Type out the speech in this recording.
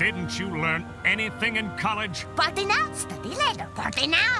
Didn't you learn anything in college? Party now, study later. Party now.